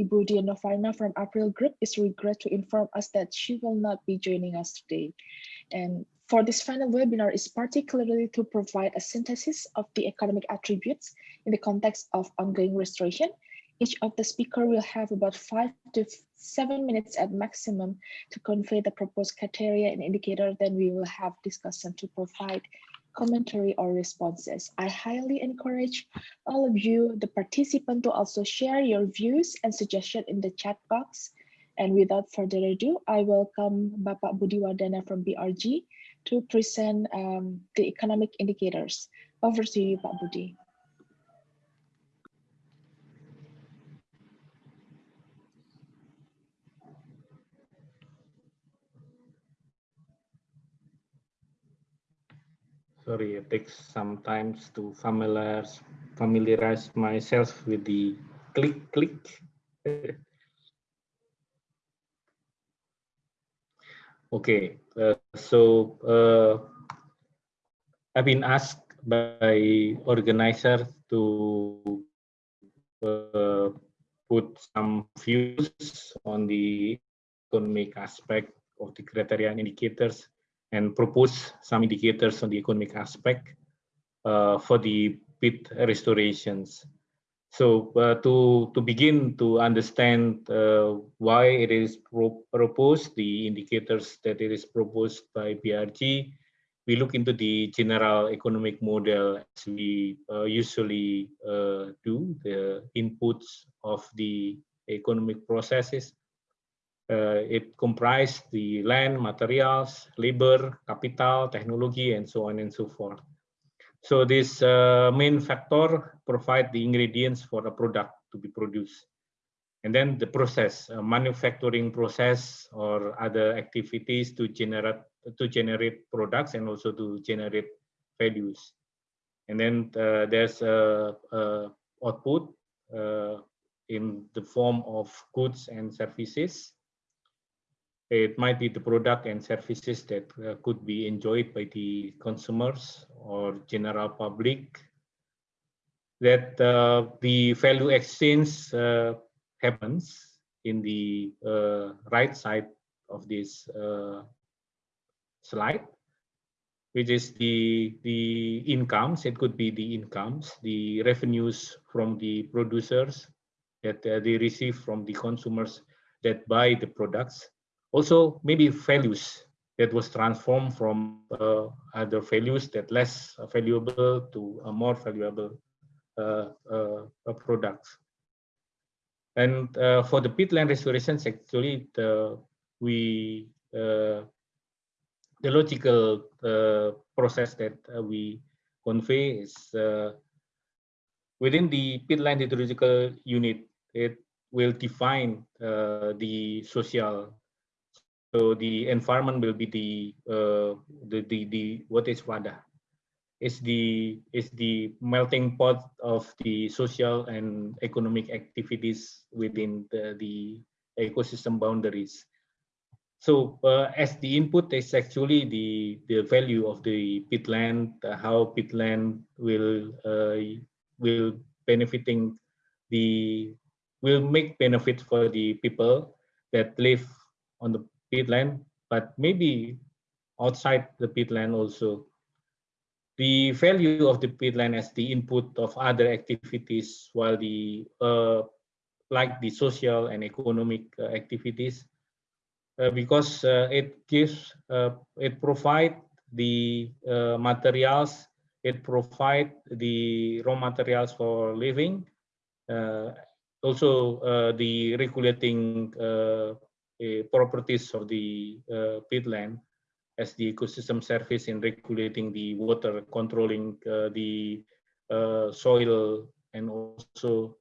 Ibu Diana from April Group is regret to inform us that she will not be joining us today. And for this final webinar is particularly to provide a synthesis of the economic attributes in the context of ongoing restoration. Each of the speaker will have about five to seven minutes at maximum to convey the proposed criteria and indicator. Then we will have discussion to provide commentary or responses. I highly encourage all of you, the participant, to also share your views and suggestions in the chat box. And without further ado, I welcome Bapak Budi from BRG to present um, the economic indicators. Over to you, Pak Budi. Sorry, it takes some time to familiarize, familiarize myself with the click, click. okay, uh, so uh, I've been asked by organizers to uh, put some views on the economic aspect of the criteria and indicators and propose some indicators on the economic aspect uh, for the peat restorations. So uh, to, to begin to understand uh, why it is pro proposed, the indicators that it is proposed by BRG, we look into the general economic model as we uh, usually uh, do, the inputs of the economic processes it comprised the land, materials, labor, capital, technology, and so on and so forth. So this uh, main factor provide the ingredients for a product to be produced. And then the process, manufacturing process or other activities to generate to generate products and also to generate values. And then uh, there's a, a output uh, in the form of goods and services it might be the product and services that uh, could be enjoyed by the consumers or general public that uh, the value exchange uh, happens in the uh, right side of this uh, slide which is the the incomes. It could be the incomes the revenues from the producers that uh, they receive from the consumers that buy the products also maybe values that was transformed from uh, other values that less valuable to a more valuable uh, uh, products. And uh, for the peatland restorations, actually, the, we uh, the logical uh, process that we convey is within the peatland hydrological unit. It will define the social so the environment will be the uh, the, the the what is WADA? Is the is the melting pot of the social and economic activities within the, the ecosystem boundaries. So uh, as the input is actually the the value of the peatland, uh, how peatland will uh, will benefiting the will make benefit for the people that live on the peatland, but maybe outside the peatland also. The value of the peatland as the input of other activities, while the uh, like the social and economic uh, activities, uh, because uh, it gives, uh, it provide the uh, materials, it provide the raw materials for living, also the regulating properties of the uh, peatland as the ecosystem service in regulating the water, controlling uh, the soil, and also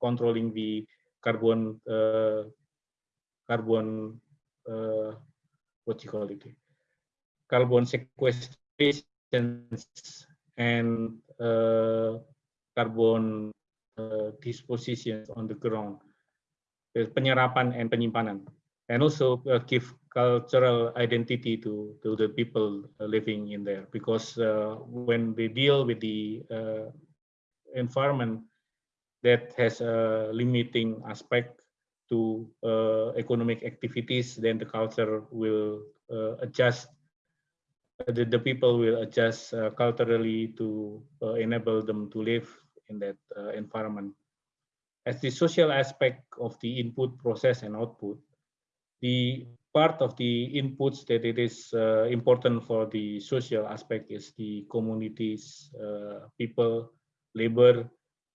controlling the carbon carbon what you call it carbon sequestration and uh, carbon uh, disposition on the ground penyerapan and penyimpanan and also uh, give cultural identity to to the people living in there because uh, when they deal with the uh, environment that has a limiting aspect to uh, economic activities, then the culture will uh, adjust. The, the people will adjust uh, culturally to uh, enable them to live in that uh, environment. As the social aspect of the input process and output, the part of the inputs that it is uh, important for the social aspect is the communities, people, labor,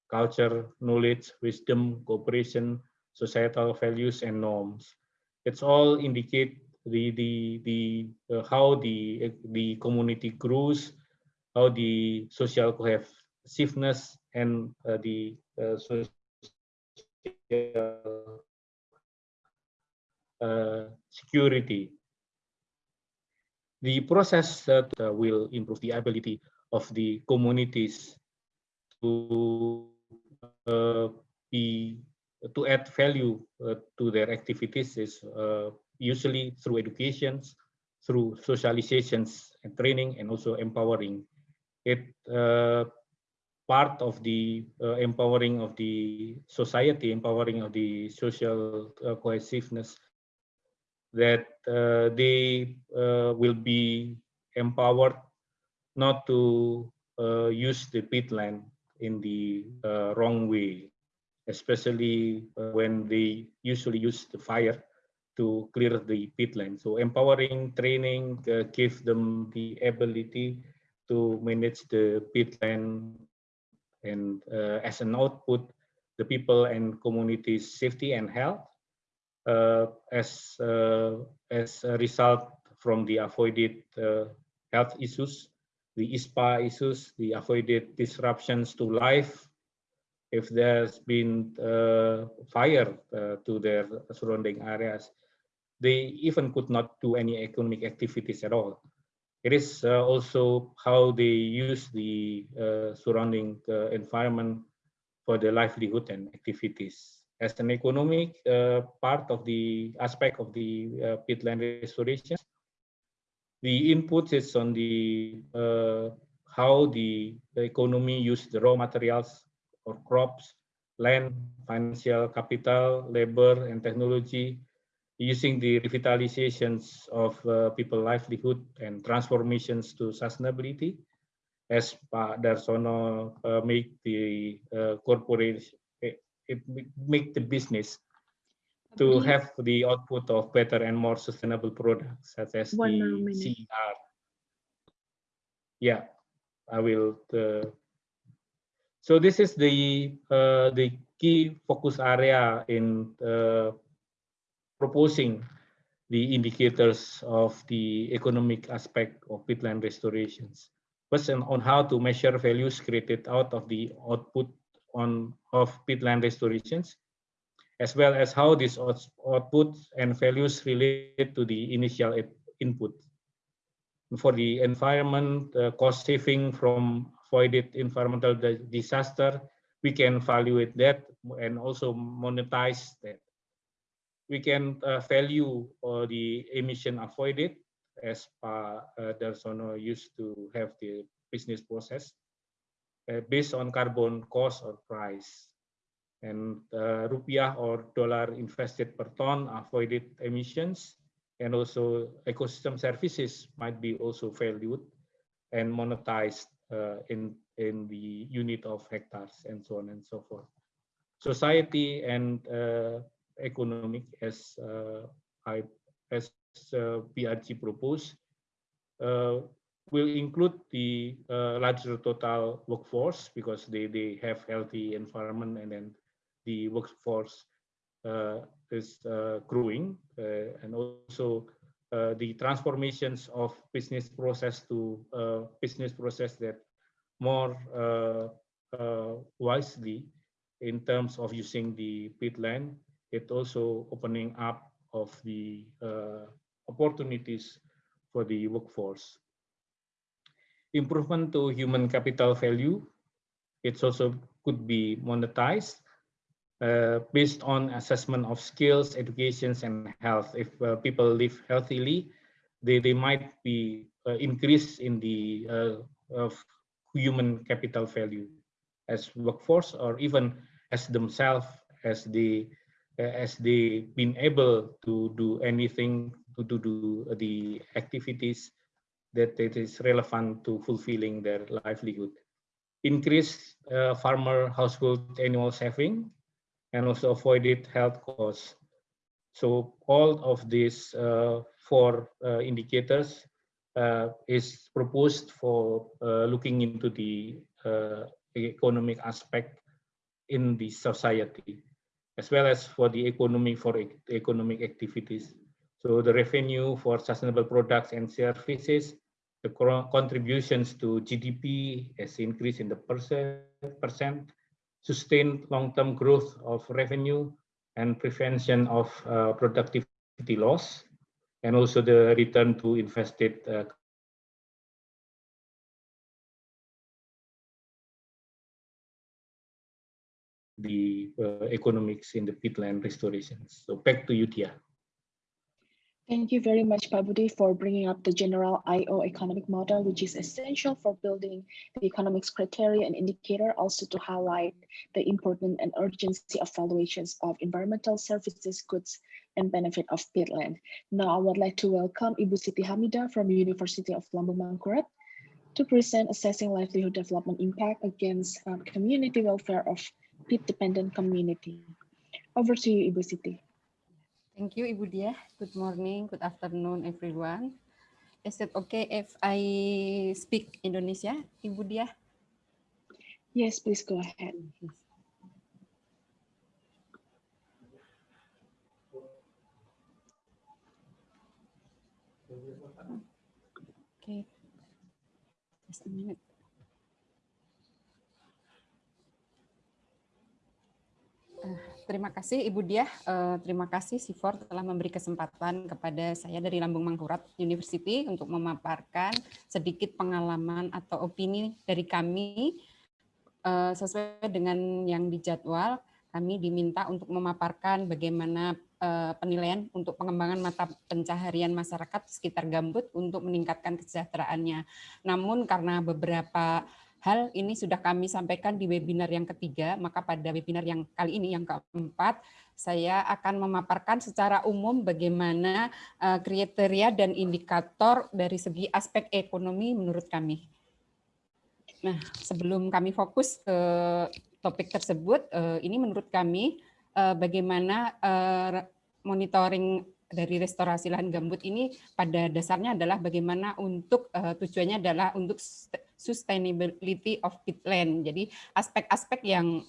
culture, knowledge, wisdom, cooperation, societal values and norms. It's all indicate the the the uh, how the the community grows, how the social cohesiveness and uh, the uh, social uh, security. The process that uh, will improve the ability of the communities to uh, be to add value uh, to their activities is uh, usually through educations, through socializations and training, and also empowering. It part of the uh, empowering of the society, empowering of the social uh, cohesiveness, that uh, they will be empowered not to use the peatland in the uh, wrong way, especially uh, when they usually use the fire to clear the peatland. So empowering training uh, give them the ability to manage the peatland and uh, as an output, the people and communities safety and health uh, as, uh, as a result from the avoided health issues the ISPA issues, the avoided disruptions to life, if there's been uh, fire uh, to their surrounding areas, they even could not do any economic activities at all. It is uh, also how they use the uh, surrounding uh, environment for their livelihood and activities. As an economic part of the aspect of the peatland restoration, the inputs is on the how the, the economy use the raw materials or crops, land, financial capital, labor, and technology, using the revitalizations of uh, people livelihood and transformations to sustainability, as Pak Darsono uh, make the uh, corporate, it, it make the business to have the output of better and more sustainable products such as One the CER. Yeah, I will. Uh, so this is the uh, the key focus area in uh, proposing the indicators of the economic aspect of peatland restorations. First, on how to measure values created out of the output on of peatland restorations as well as how these outputs and values relate to the initial input. For the environment, uh, cost saving from avoided environmental disaster, we can evaluate that and also monetize that. We can value uh, the emission avoided as Pa uh, Darsono used to have the business process uh, based on carbon cost or price. And uh, rupiah or dollar invested per ton avoided emissions. And also ecosystem services might be also valued and monetized uh, in in the unit of hectares and so on and so forth. Society and uh, economic as uh, I as uh, BRG proposed uh, will include the uh, larger total workforce because they they have healthy environment and then the workforce uh, is uh, growing and also the transformations of business process to business process that more wisely in terms of using the peatland. It also opening up of the opportunities for the workforce. Improvement to human capital value, it's also could be monetized uh, based on assessment of skills, educations, and health. If uh, people live healthily, they, they might be uh, increased in the uh, of human capital value as workforce or even as themselves as the as they been able to do anything to, do the activities that it is relevant to fulfilling their livelihood. Increase uh, farmer household annual saving and also avoided health costs. So all of these uh, four uh, indicators uh, is proposed for uh, looking into the uh, economic aspect in the society, as well as for the economy for economic activities. So the revenue for sustainable products and services, the contributions to GDP has increased in the percent, percent sustained long-term growth of revenue and prevention of uh, productivity loss, and also the return to invested uh, the uh, economics in the peatland restorations. So back to you, Tia. Thank you very much, Pak Budi, for bringing up the general IO economic model, which is essential for building the economics criteria and indicator, also to highlight the important and urgency of valuations of environmental services, goods, and benefit of peatland. Now, I would like to welcome Ibu Siti Hamida from University of Lambung Mangkurat to present assessing livelihood development impact against um, community welfare of peat-dependent community. Over to you, Ibu Siti. Thank you, Ibu Dia. Good morning, good afternoon, everyone. Is it okay if I speak Indonesia, Ibu Dia? Yes, please go ahead. Okay, just a minute. Terima kasih Ibu Diah, uh, terima kasih Sifor telah memberi kesempatan kepada saya dari Lambung Mangkurat University untuk memaparkan sedikit pengalaman atau opini dari kami uh, sesuai dengan yang dijadwal. Kami diminta untuk memaparkan bagaimana penilaian untuk pengembangan mata pencaharian masyarakat sekitar gambut untuk meningkatkan kesejahteraannya. Namun karena beberapa hal ini sudah kami sampaikan di webinar yang ketiga, maka pada webinar yang kali ini yang keempat, saya akan memaparkan secara umum bagaimana eh, kriteria dan indikator dari segi aspek ekonomi menurut kami. Nah, sebelum kami fokus ke topik tersebut, eh, ini menurut kami eh, bagaimana monitoring dari restorasi lahan gambut ini pada dasarnya adalah bagaimana untuk tujuannya adalah untuk sustainability of peatland. Jadi aspek-aspek yang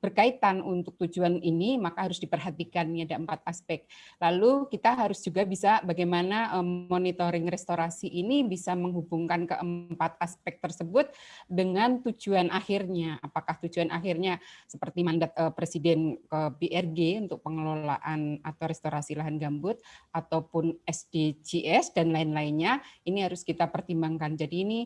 berkaitan untuk tujuan ini maka harus diperhatikan ini ada empat aspek. Lalu kita harus juga bisa bagaimana monitoring restorasi ini bisa menghubungkan keempat aspek tersebut dengan tujuan akhirnya. Apakah tujuan akhirnya seperti mandat Presiden ke BRG untuk pengelolaan atau restorasi lahan gambut ataupun SDGs dan lain-lainnya ini harus kita pertimbangkan. Jadi ini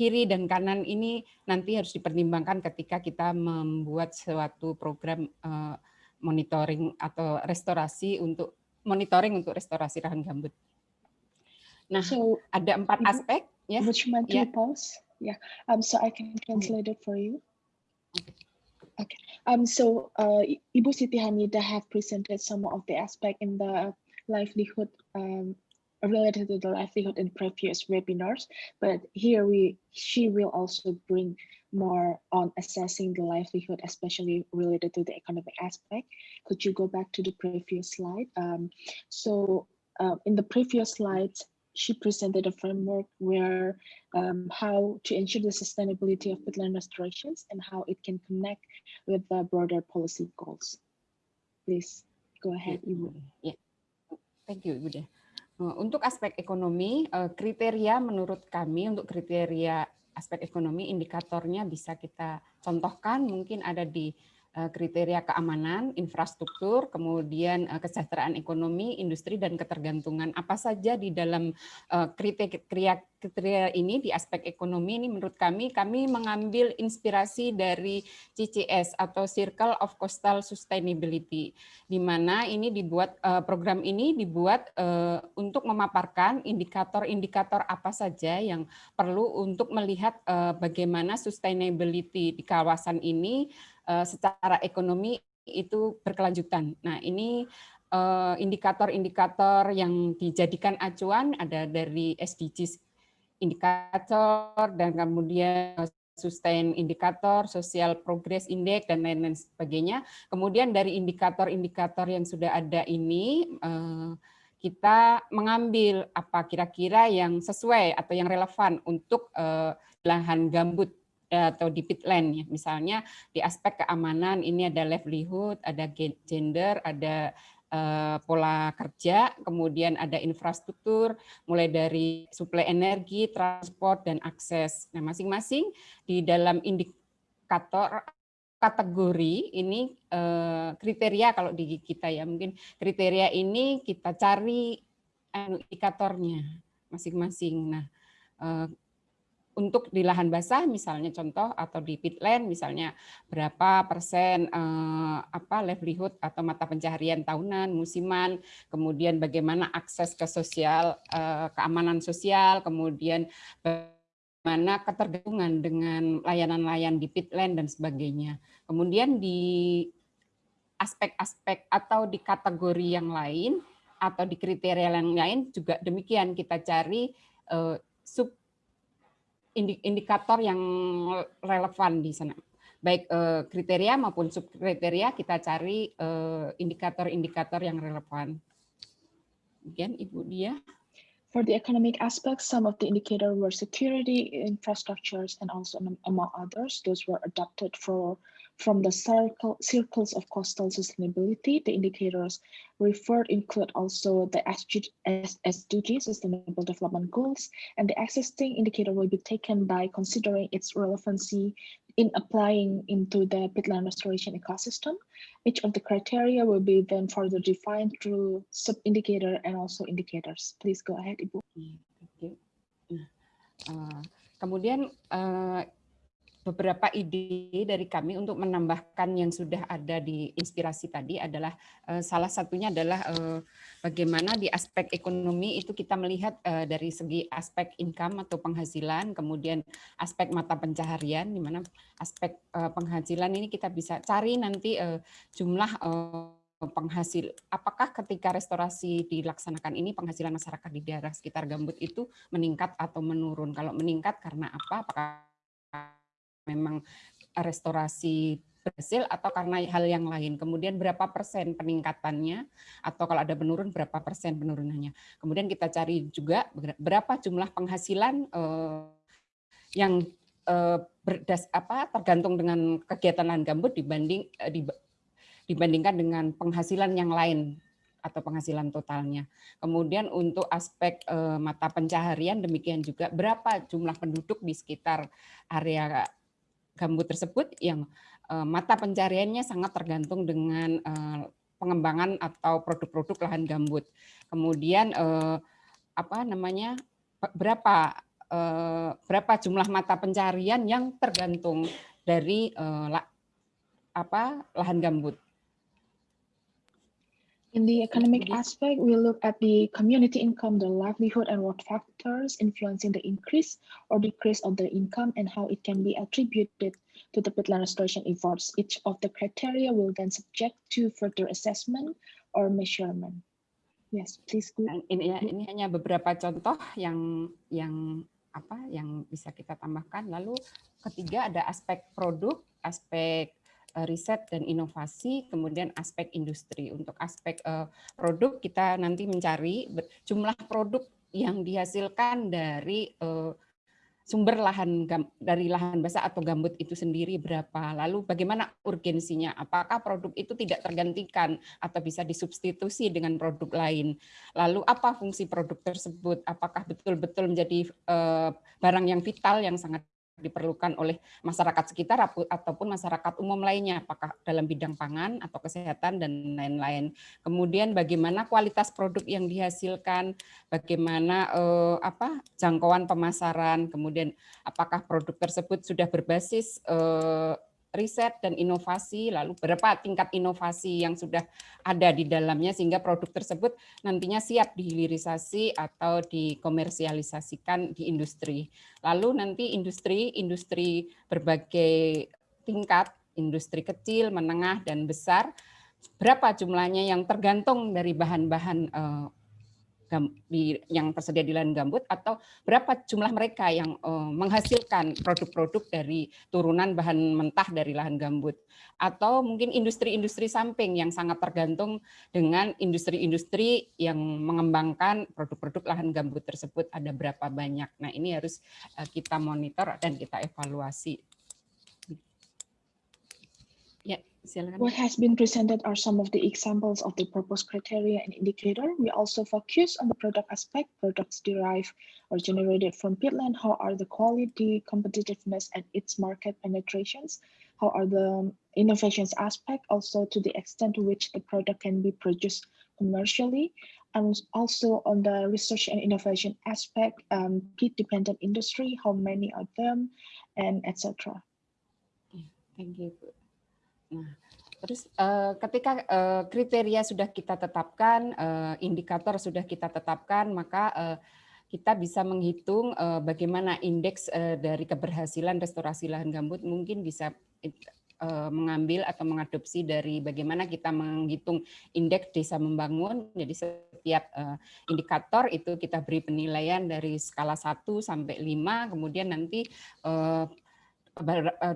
kiri dan kanan ini nanti harus dipertimbangkan ketika kita membuat suatu program uh, monitoring atau restorasi untuk monitoring untuk restorasi lahan gambut. Nah, so, ada empat aspek ya. Would you mind to yeah. pause? Yeah. Um. So I can translate it for you. Okay. Um. So, uh, Ibu Siti Hamida have presented some of the aspect in the livelihood um, related to the livelihood in previous webinars, but here we she will also bring more on assessing the livelihood, especially related to the economic aspect. Could you go back to the previous slide? Um, so uh, in the previous slides, she presented a framework where um, how to ensure the sustainability of peatland restorations and how it can connect with the broader policy goals. Please go ahead, Ibu. Yeah. Thank you, Ibu. Eh, untuk aspek ekonomi, eh, kriteria menurut kami untuk kriteria aspek ekonomi indikatornya bisa kita contohkan. Mungkin ada di kriteria keamanan, infrastruktur, kemudian eh, kesejahteraan ekonomi, industri, dan ketergantungan. Apa saja di dalam eh, kriteria, kriteria ini di aspek ekonomi ini menurut kami, kami mengambil inspirasi dari CCS atau Circle of Coastal Sustainability, di mana ini dibuat program ini dibuat untuk memaparkan indikator-indikator apa saja yang perlu untuk melihat bagaimana sustainability di kawasan ini uh, secara ekonomi itu berkelanjutan. Nah, ini eh, indikator-indikator yang dijadikan acuan ada dari SDGs indikator dan kemudian sustain indikator, social progress index dan lain-lain sebagainya. Kemudian dari indikator-indikator yang sudah ada ini eh, kita mengambil apa kira-kira yang sesuai atau yang relevan untuk lahan gambut atau di pitland ya. Misalnya di aspek keamanan ini ada livelihood, ada gender, ada uh, pola kerja, kemudian ada infrastruktur, mulai dari suplai energi, transport, dan akses. Nah, masing-masing di dalam indikator kategori ini uh, kriteria kalau di kita ya mungkin kriteria ini kita cari anu, indikatornya masing-masing. Nah, uh, untuk di lahan basah misalnya contoh atau di pitland misalnya berapa persen eh, apa livelihood atau mata pencaharian tahunan musiman kemudian bagaimana akses ke sosial eh, keamanan sosial kemudian bagaimana ketergantungan dengan layanan-layanan di pitland dan sebagainya. Kemudian di aspek-aspek atau di kategori yang lain atau di kriteria yang lain juga demikian kita cari eh, sub indikator yang relevan di sana. Baik eh, kriteria maupun subkriteria kita cari eh, indikator-indikator yang relevan. Again, Ibu Dia. For the economic aspects, some of the indicators were security, infrastructures, and also among others, those were adopted for From the circle, circles of coastal sustainability, the indicators referred include also the SDG, Sustainable Development Goals, and the existing indicator will be taken by considering its relevancy in applying into the peatland restoration ecosystem. Each of the criteria will be then further defined through sub-indicator and also indicators. Please go ahead, Ibu. Okay. Uh, kemudian uh, beberapa ide dari kami untuk menambahkan yang sudah ada di inspirasi tadi adalah uh, salah satunya adalah uh, bagaimana di aspek ekonomi itu kita melihat uh, dari segi aspek income atau penghasilan, kemudian aspek mata pencaharian, di mana aspek penghasilan ini kita bisa cari nanti jumlah penghasil apakah ketika restorasi dilaksanakan ini penghasilan masyarakat di daerah sekitar gambut itu meningkat atau menurun? Kalau meningkat karena apa? Apakah memang restorasi berhasil atau karena hal yang lain. Kemudian berapa persen peningkatannya atau kalau ada penurun berapa persen penurunannya. Kemudian kita cari juga berapa jumlah penghasilan eh, yang eh, berdas apa tergantung dengan kegiatan lahan gambut dibanding eh, dibandingkan dengan penghasilan yang lain atau penghasilan totalnya. Kemudian untuk aspek mata pencaharian demikian juga berapa jumlah penduduk di sekitar area gambut tersebut yang uh, mata pencariannya sangat tergantung dengan uh, pengembangan atau produk-produk lahan gambut. Kemudian uh, apa namanya berapa berapa jumlah mata pencarian yang tergantung dari apa lahan gambut. In the economic aspect, we look at the community income, the livelihood and what factors influencing the increase or decrease of the income and how it can be attributed to the peatland restoration efforts. Each of the criteria will then subject to further assessment or measurement. Yes, please. Go. Ini, ini hanya beberapa contoh yang yang apa yang bisa kita tambahkan. Lalu ketiga ada aspek produk, aspek riset dan inovasi, kemudian aspek industri. Untuk aspek uh, produk kita nanti mencari jumlah produk yang dihasilkan dari uh, sumber lahan dari lahan basah atau gambut itu sendiri berapa, lalu bagaimana urgensinya, apakah produk itu tidak tergantikan atau bisa disubstitusi dengan produk lain, lalu apa fungsi produk tersebut, apakah betul-betul menjadi barang yang vital yang sangat diperlukan oleh masyarakat sekitar ataupun masyarakat umum lainnya, apakah dalam bidang pangan atau kesehatan dan lain-lain. Kemudian bagaimana kualitas produk yang dihasilkan, bagaimana eh, apa jangkauan pemasaran, kemudian apakah produk tersebut sudah berbasis eh, riset dan inovasi, lalu berapa tingkat inovasi yang sudah ada di dalamnya sehingga produk tersebut nantinya siap dihilirisasi atau dikomersialisasikan di industri. Lalu nanti industri industri berbagai tingkat industri kecil, menengah, dan besar, berapa jumlahnya yang tergantung dari bahan-bahan uh, yang tersedia di lahan gambut atau berapa jumlah mereka yang uh, menghasilkan produk-produk dari turunan bahan mentah dari lahan gambut atau mungkin industri-industri samping yang sangat tergantung dengan industri-industri yang mengembangkan produk-produk lahan gambut tersebut ada berapa banyak. Nah, ini harus uh, kita monitor dan kita evaluasi. What has been presented are some of the examples of the proposed criteria and indicator. We also focus on the product aspect, products derived or generated from peatland, how are the quality, competitiveness, and its market penetrations, how are the innovations aspect, also to the extent to which the product can be produced commercially, and also on the research and innovation aspect, um, peat-dependent industry, how many of them, and etc. Thank you. Nah, terus uh, ketika uh, kriteria sudah kita tetapkan, uh, indikator sudah kita tetapkan, maka kita bisa menghitung bagaimana indeks dari keberhasilan restorasi lahan gambut mungkin bisa mengambil atau mengadopsi dari bagaimana kita menghitung indeks desa membangun. Jadi setiap indikator itu kita beri penilaian dari skala 1 sampai 5, kemudian nanti Eh,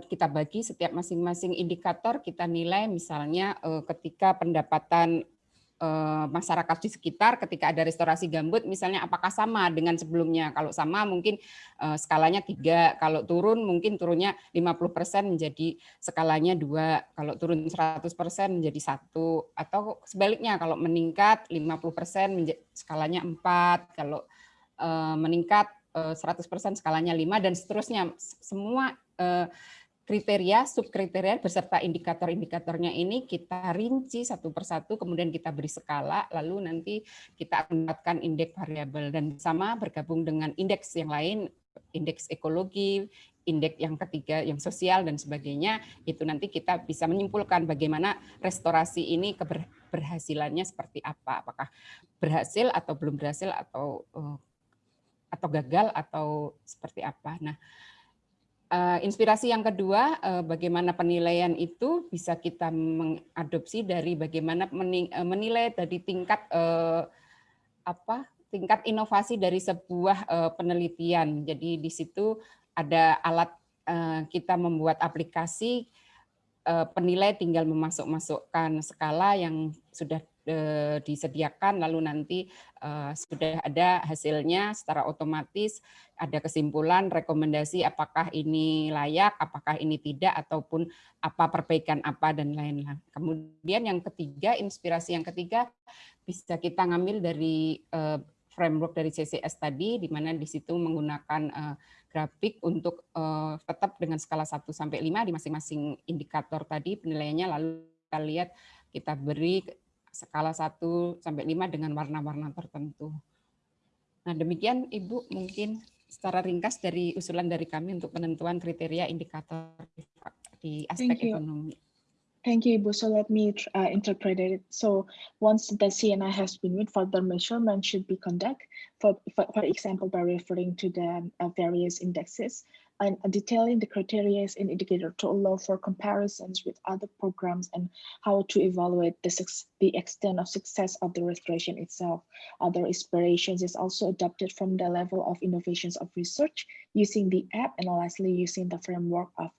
kita bagi setiap masing-masing indikator kita nilai misalnya eh, ketika pendapatan eh, masyarakat di sekitar ketika ada restorasi gambut misalnya apakah sama dengan sebelumnya? Kalau sama mungkin skalanya tiga kalau turun mungkin turunnya 50% menjadi skalanya dua kalau turun 100% menjadi satu atau sebaliknya kalau meningkat 50% menjadi skalanya empat kalau meningkat 100% skalanya 5 dan seterusnya. Semua Eh, kriteria, subkriteria beserta indikator-indikatornya ini kita rinci satu persatu, kemudian kita beri skala, lalu nanti kita akan mendapatkan indeks variabel dan sama bergabung dengan indeks yang lain, indeks ekologi, indeks yang ketiga yang sosial dan sebagainya, itu nanti kita bisa menyimpulkan bagaimana restorasi ini keberhasilannya seperti apa, apakah berhasil atau belum berhasil atau eh, atau gagal atau seperti apa. Nah, inspirasi yang kedua, uh, bagaimana penilaian itu bisa kita mengadopsi dari bagaimana eh, menilai dari tingkat apa tingkat inovasi dari sebuah penelitian. Jadi di situ ada alat kita membuat aplikasi penilai tinggal memasuk-masukkan skala yang sudah Eh, disediakan lalu nanti uh, sudah ada hasilnya secara otomatis ada kesimpulan rekomendasi apakah ini layak apakah ini tidak ataupun apa perbaikan apa dan lain-lain. Kemudian yang ketiga inspirasi yang ketiga bisa kita ngambil dari uh, framework dari CCS tadi di mana di situ menggunakan grafik untuk tetap dengan skala 1 sampai 5 di masing-masing indikator tadi penilaiannya lalu kita lihat kita beri skala 1 sampai 5 dengan warna-warna tertentu. Nah, demikian Ibu mungkin secara ringkas dari usulan dari kami untuk penentuan kriteria indikator di aspek ekonomi. Thank you, Ibu. So let me uh, interpret it. So once the CNI has been made, further measurement should be conducted, for, for, for example, by referring to the uh, various indexes and detailing the criteria in indicator to allow for comparisons with other programs and how to evaluate the, the extent of success of the restoration itself. Other inspirations is also adopted from the level of innovations of research using the app and lastly using the framework of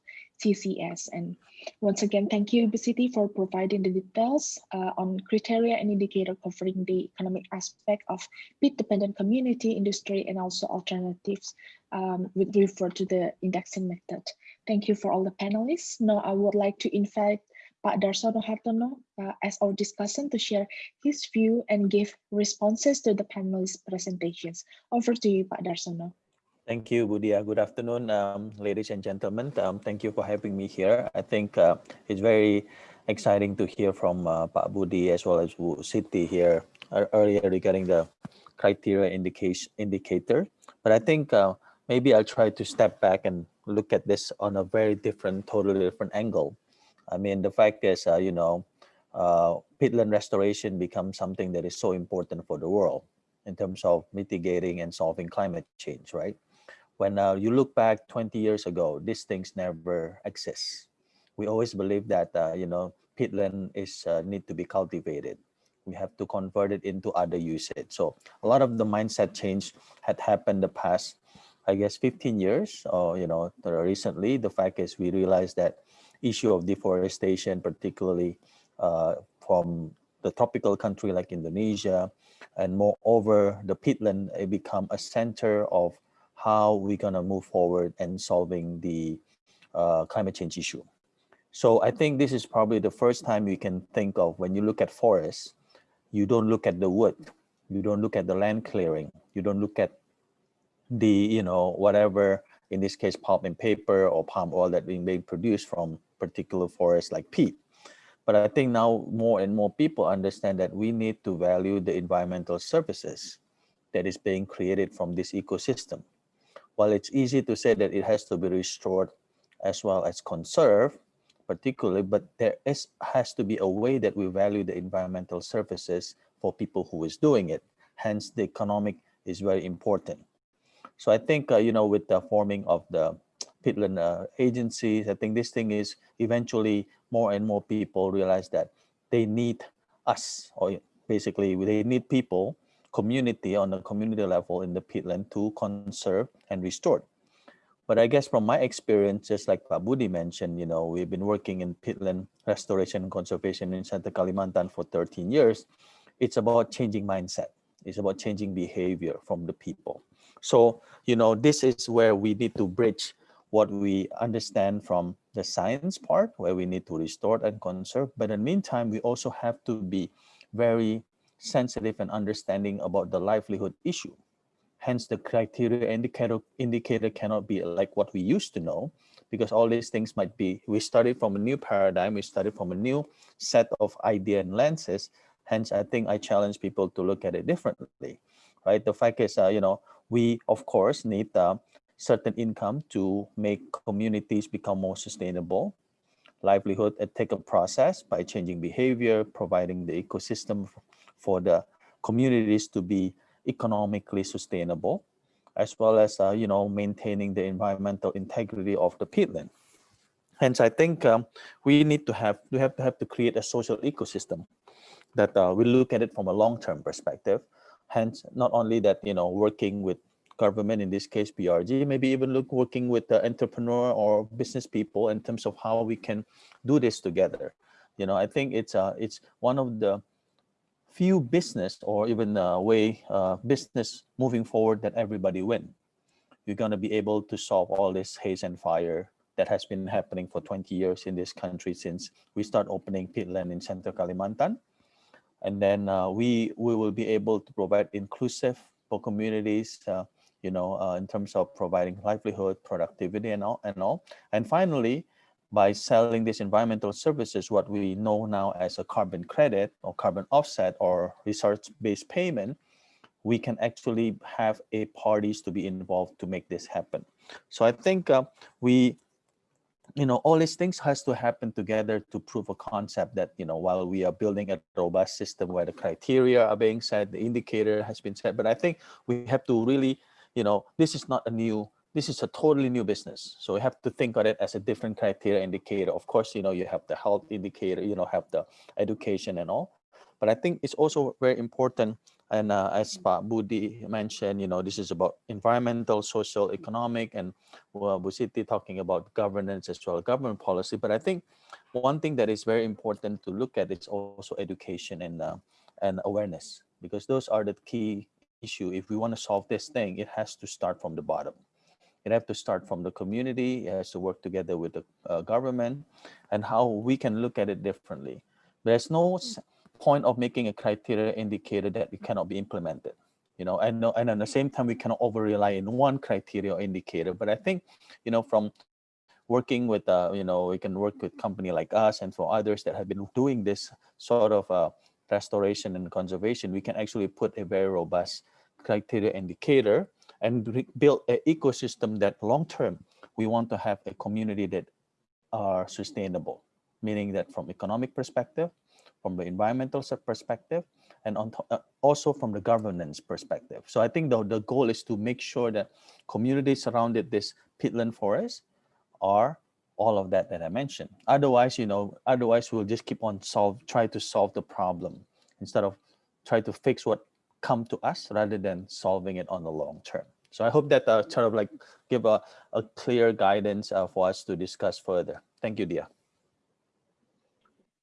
CCS. And once again, thank you, Siti, for providing the details uh, on criteria and indicator covering the economic aspect of peat-dependent community, industry, and also alternatives um, with refer to the indexing method. Thank you for all the panelists. Now I would like to invite Pak Darsono Hartono uh, as our discussant to share his view and give responses to the panelists' presentations. Over to you, Pak Darsono. Thank you, Bu Dia. Good afternoon, um, ladies and gentlemen. Um, thank you for having me here. I think uh, it's very exciting to hear from uh, Pak Budi as well as Bu Siti here uh, earlier regarding the criteria indication indicator. But I think uh, maybe I'll try to step back and look at this on a very different, totally different angle. I mean, the fact is, uh, you know, uh, peatland restoration becomes something that is so important for the world in terms of mitigating and solving climate change, right? When uh, you look back 20 years ago, these things never exist. we always believe that, uh, you know, peatland is uh, need to be cultivated. We have to convert it into other usage. So a lot of the mindset change had happened the past, I guess, 15 years or, you know, recently. The fact is we realized that issue of deforestation, particularly uh, from the tropical country like Indonesia, and moreover, the peatland become a center of how we're gonna move forward and solving the uh, climate change issue. So I think this is probably the first time you can think of when you look at forests, you don't look at the wood, you don't look at the land clearing, you don't look at the, you know, whatever, in this case, pulp and paper or palm oil that being produced from particular forests like peat. But I think now more and more people understand that we need to value the environmental services that is being created from this ecosystem. While it's easy to say that it has to be restored as well as conserved, particularly, but there is has to be a way that we value the environmental services for people who is doing it. Hence, the economic is very important. So I think, uh, you know, with the forming of the peatland uh, agencies, I think this thing is eventually more and more people realize that they need us, or basically they need people, community on the community level in the peatland to conserve and restore. But I guess from my experience, just like Pak Budi mentioned, you know, we've been working in peatland restoration and conservation in Center Kalimantan for 13 years. It's about changing mindset. It's about changing behavior from the people. So, you know, this is where we need to bridge what we understand from the science part, where we need to restore and conserve. But in the meantime, we also have to be very sensitive and understanding about the livelihood issue Hence, the criteria indicator, indicator cannot be like what we used to know, because all these things might be, we started from a new paradigm, we started from a new set of idea and lenses. Hence, I think I challenge people to look at it differently, right? The fact is, uh, you know, we of course need uh, certain income to make communities become more sustainable. Livelihood, it take a process by changing behavior, providing the ecosystem for the communities to be economically sustainable, as well as, uh, you know, maintaining the environmental integrity of the peatland. Hence, I think um, we need to have, we have to have to create a social ecosystem that uh, we look at it from a long-term perspective. Hence, not only that, you know, working with government, in this case, BRG, maybe even look working with the entrepreneur or business people in terms of how we can do this together. You know, I think it's uh, it's one of the few business or even a way uh, business moving forward that everybody win. You're going to be able to solve all this haze and fire that has been happening for 20 years in this country since we start opening peatland in Central Kalimantan. And then uh, we, we will be able to provide inclusive for communities, uh, you know, uh, in terms of providing livelihood, productivity and all, and all. And finally, by selling these environmental services, what we know now as a carbon credit or carbon offset or resource-based payment, we can actually have a parties to be involved to make this happen. So I think uh, we, you know, all these things has to happen together to prove a concept that, you know, while we are building a robust system where the criteria are being set, the indicator has been set, but I think we have to really, you know, this is not a new this is a totally new business. So we have to think of it as a different criteria indicator. Of course, you know, you have the health indicator, you know, have the education and all. But I think it's also very important. And uh, as Budi mentioned, you know, this is about environmental, social, economic, and well, Bu Siti talking about governance as well, government policy. But I think one thing that is very important to look at is also education and uh, and awareness, because those are the key issue. If we want to solve this thing, it has to start from the bottom. It have to start from the community, it has to work together with the uh, government and how we can look at it differently. There's no point of making a criteria indicator that it cannot be implemented. You know, and, and at the same time, we cannot over rely in one criteria or indicator. But I think, you know, from working with, uh, you know, we can work with company like us and for others that have been doing this sort of uh, restoration and conservation, we can actually put a very robust criteria indicator and build an ecosystem that long term we want to have a community that are sustainable meaning that from economic perspective from the environmental perspective and on uh, also from the governance perspective so i think the, the goal is to make sure that communities surrounded this peatland forest are all of that that I mentioned. Otherwise, you know, otherwise we'll just keep on solve, try to solve the problem instead of try to fix what come to us rather than solving it on the long term. So I hope that uh, sort of like give a, a clear guidance uh, for us to discuss further. Thank you, Dia.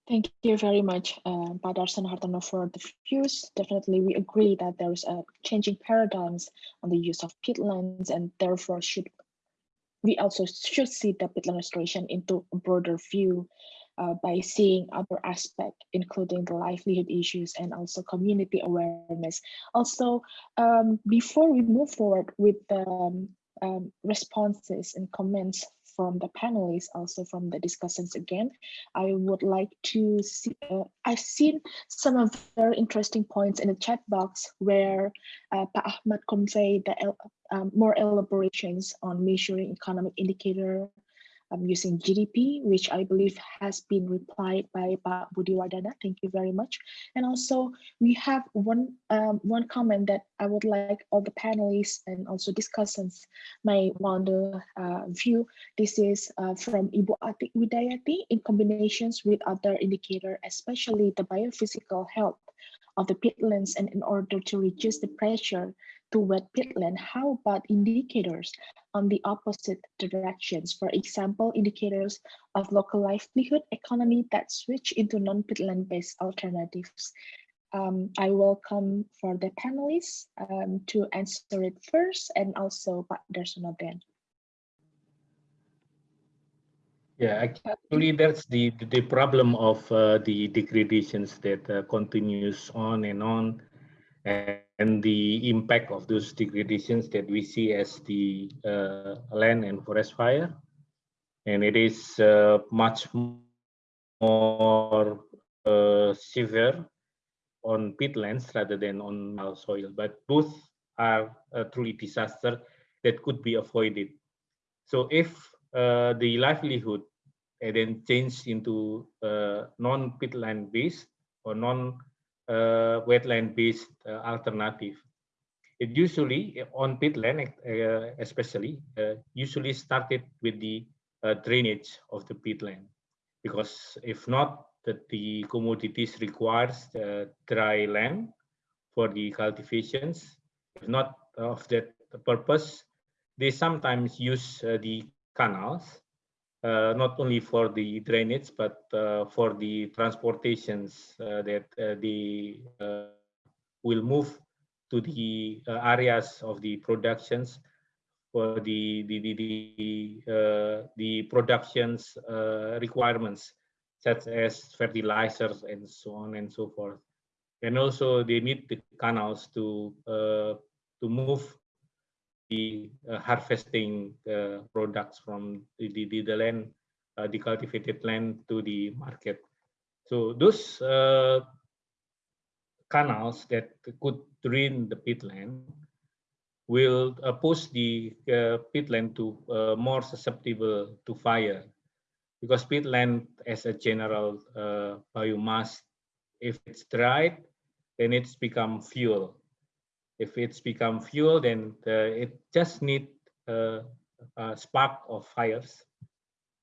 Thank you very much, uh, Pak Darsono Hartono, for the views. Definitely, we agree that there is a changing paradigms on the use of peatlands, and therefore should we also should see the peatland restoration into a broader view uh, by seeing other aspects, including the livelihood issues and also community awareness. Also, um, before we move forward with the um, um, responses and comments from the panelists, also from the discussions again, I would like to see, uh, I've seen some of very interesting points in the chat box where uh, Pa Ahmad conveyed the um, more elaborations on measuring economic indicator um, using GDP, which I believe has been replied by Pak Budi Wardana. Thank you very much. And also we have one um, one comment that I would like all the panelists and also discussants may want to uh, view. This is uh, from Ibu Atik Widayati in combinations with other indicator, especially the biophysical health of the peatlands and in order to reduce the pressure to wet peatland, how about indicators on the opposite directions? For example, indicators of local livelihood economy that switch into non-peatland based alternatives. Um, I welcome for the panelists um, to answer it first and also Pak Darsono then. Yeah, actually, that's the the problem of uh, the degradations that uh, continues on and on and the impact of those degradations that we see as the uh, land and forest fire. And it is uh, much more uh, severe on peatlands rather than on soil, but both are a truly disaster that could be avoided. So if uh, the livelihood then change into uh, non-peatland based or non uh, wetland-based uh, alternative. It usually on peatland, uh, especially, usually started with the drainage of the peatland, because if not, that the commodities requires dry land for the cultivations. If not of that purpose, they sometimes use the canals uh, not only for the drainage, but uh, for the transportations uh, that they will move to the areas of the productions for the the the the, uh, the productions uh, requirements such as fertilizers and so on and so forth. And also they need the canals to uh, to move uh, harvesting uh, products from the, the, the land, uh, the cultivated land to the market. So those canals that could drain the peatland will uh, push the uh, peatland to uh, more susceptible to fire because peatland as a general biomass if it's dried then it's become fuel if it's become fuel, then the, it just need a, a, spark of fires.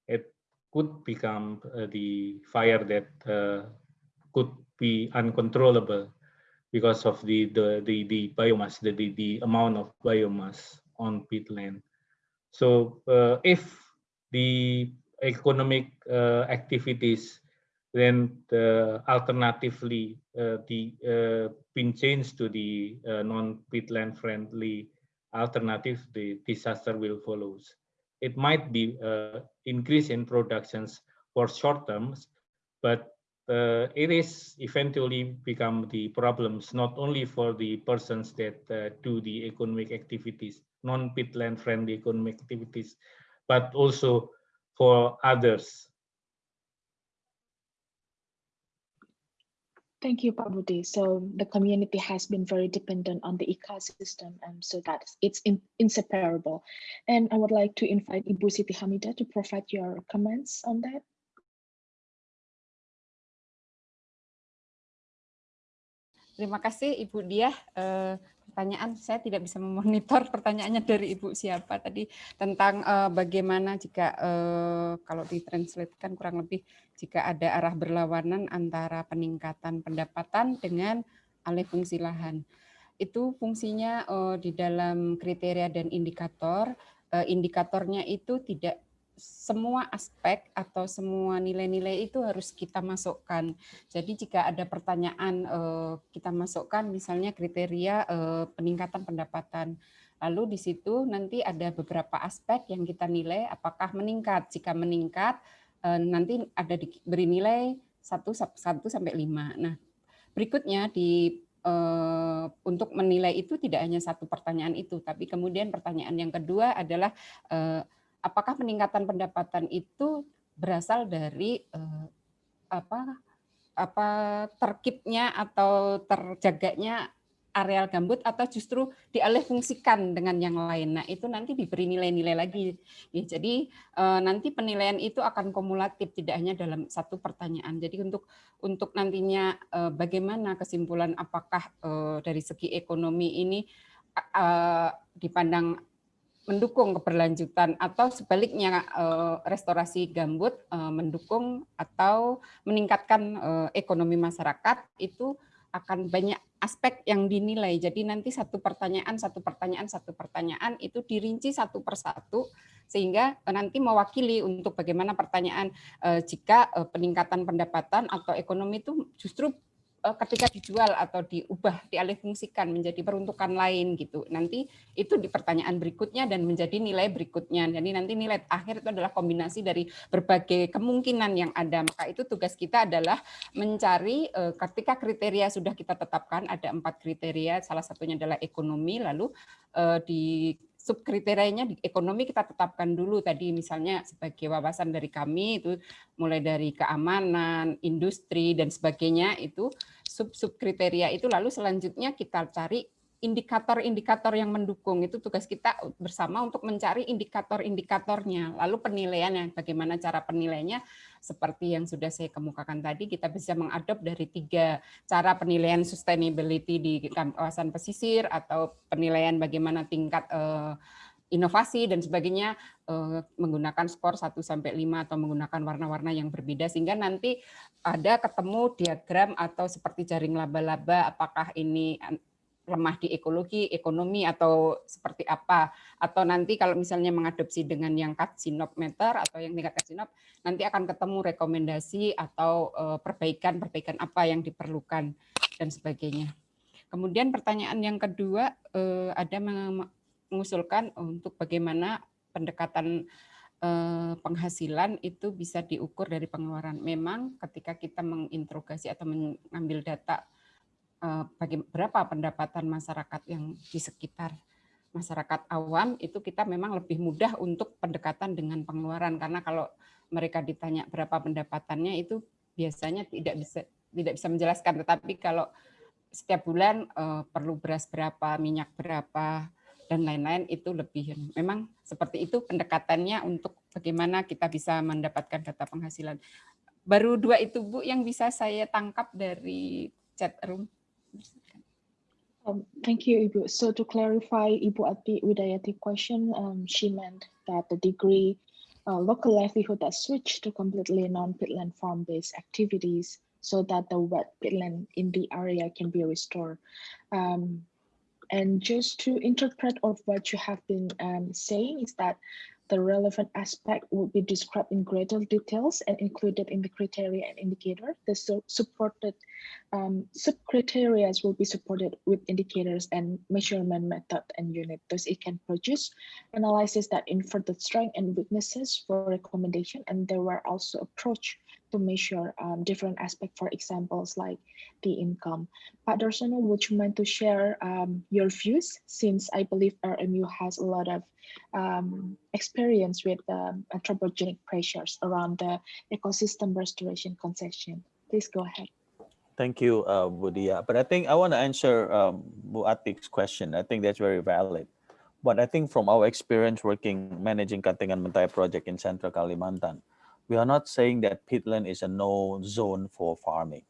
It could become uh, the fire that uh, could be uncontrollable because of the the the, the biomass, the, the the amount of biomass on peatland. So uh, if the economic uh, activities then the alternatively uh, the uh, been changed to the uh, non-peatland friendly alternative, the disaster will follow. It might be uh, increase in productions for short terms, but uh, it is eventually become the problems not only for the persons that uh, do the economic activities, non-peatland friendly economic activities, but also for others Thank you, Pak So the community has been very dependent on the ecosystem, and so that it's in, inseparable. And I would like to invite Ibu Siti Hamida to provide your comments on that. Terima kasih Ibu Dia. Uh, pertanyaan saya tidak bisa memonitor pertanyaannya dari Ibu siapa tadi tentang uh, bagaimana jika uh, kalau ditranslatekan kurang lebih jika ada arah berlawanan antara peningkatan pendapatan dengan alih fungsi lahan. Itu fungsinya uh, di dalam kriteria dan indikator. Uh, indikatornya itu tidak semua aspek atau semua nilai-nilai itu harus kita masukkan. Jadi jika ada pertanyaan eh, kita masukkan misalnya kriteria eh, peningkatan pendapatan. Lalu di situ nanti ada beberapa aspek yang kita nilai apakah meningkat. Jika meningkat eh, nanti ada diberi nilai 1 1 sampai 5. Nah, berikutnya di untuk menilai itu tidak hanya satu pertanyaan itu, tapi kemudian pertanyaan yang kedua adalah apakah peningkatan pendapatan itu berasal dari eh, apa apa terkipnya atau terjaganya areal gambut atau justru dialihfungsikan dengan yang lain. Nah, itu nanti diberi nilai-nilai lagi. Ya, jadi eh, nanti penilaian itu akan kumulatif tidak hanya dalam satu pertanyaan. Jadi untuk untuk nantinya eh, bagaimana kesimpulan apakah eh, dari segi ekonomi ini eh, dipandang mendukung keberlanjutan atau sebaliknya eh, restorasi gambut eh, mendukung atau meningkatkan eh, ekonomi masyarakat itu akan banyak aspek yang dinilai. Jadi nanti satu pertanyaan, satu pertanyaan, satu pertanyaan itu dirinci satu persatu sehingga nanti mewakili untuk bagaimana pertanyaan jika peningkatan pendapatan atau ekonomi itu justru ketika dijual atau diubah dialihfungsikan menjadi peruntukan lain gitu. Nanti itu di pertanyaan berikutnya dan menjadi nilai berikutnya. Jadi nanti nilai akhir itu adalah kombinasi dari berbagai kemungkinan yang ada. Maka itu tugas kita adalah mencari eh, ketika kriteria sudah kita tetapkan ada empat kriteria. Salah satunya adalah ekonomi lalu eh, di subkriterianya di ekonomi kita tetapkan dulu tadi misalnya sebagai wawasan dari kami itu mulai dari keamanan, industri dan sebagainya itu sub-sub kriteria itu lalu selanjutnya kita cari indikator-indikator yang mendukung itu tugas kita bersama untuk mencari indikator-indikatornya. Lalu penilaiannya, bagaimana cara penilaiannya? Seperti yang sudah saya kemukakan tadi, kita bisa mengadop dari tiga cara penilaian sustainability di kawasan pesisir atau penilaian bagaimana tingkat uh, inovasi dan sebagainya uh, menggunakan skor 1 sampai 5 atau menggunakan warna-warna yang berbeda sehingga nanti ada ketemu diagram atau seperti jaring laba-laba apakah ini lemah di ekologi, ekonomi atau seperti apa atau nanti kalau misalnya mengadopsi dengan yang katsinop meter atau yang tingkat katsinop nanti akan ketemu rekomendasi atau eh, perbaikan-perbaikan apa yang diperlukan dan sebagainya. Kemudian pertanyaan yang kedua eh, ada mengusulkan untuk bagaimana pendekatan eh, penghasilan itu bisa diukur dari pengeluaran. Memang ketika kita menginterogasi atau mengambil data Eh, bagi berapa pendapatan masyarakat yang di sekitar masyarakat awam itu kita memang lebih mudah untuk pendekatan dengan pengeluaran. Karena kalau mereka ditanya berapa pendapatannya itu biasanya tidak bisa tidak bisa menjelaskan. Tetapi kalau setiap bulan uh, perlu beras berapa minyak berapa dan lain-lain itu lebih memang seperti itu pendekatannya untuk bagaimana kita bisa mendapatkan data penghasilan. Baru dua itu Bu yang bisa saya tangkap dari chat room Um, thank you, Ibu. So to clarify Ibu Ati Widayati question, um, she meant that the degree uh, local livelihood that switched to completely non-peatland farm-based activities so that the wet peatland in the area can be restored. Um, and just to interpret of what you have been um, saying is that the relevant aspect would be described in greater details and included in the criteria and indicator. The su supported um, sub-criteria will be supported with indicators and measurement method and unit. Thus, it can produce analysis that infer the strength and weaknesses for recommendation, and there were also approach to measure um, different aspects, for examples like the income. Darsono, would you mind to share um, your views since I believe RMU has a lot of um, experience with um, anthropogenic pressures around the ecosystem restoration concession. Please go ahead. Thank you, uh, Bu Dia. But I think I want to answer um, Bu Atik's question. I think that's very valid. But I think from our experience working managing Katingan Mentaya project in Central Kalimantan, we are not saying that peatland is a no zone for farming.